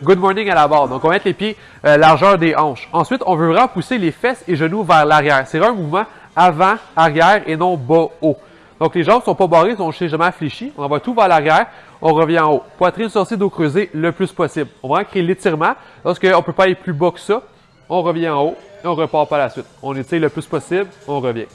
Good morning à la barre. Donc, on va mettre les pieds euh, largeur des hanches. Ensuite, on veut vraiment pousser les fesses et genoux vers l'arrière. C'est un mouvement avant, arrière et non bas, haut. Donc, les jambes sont pas barrées, sont légèrement fléchies. On envoie tout vers l'arrière. On revient en haut. Poitrine sortie dos creusé le plus possible. On va créer l'étirement. Lorsqu'on ne peut pas aller plus bas que ça, on revient en haut et on repart par la suite. On étire le plus possible, on revient.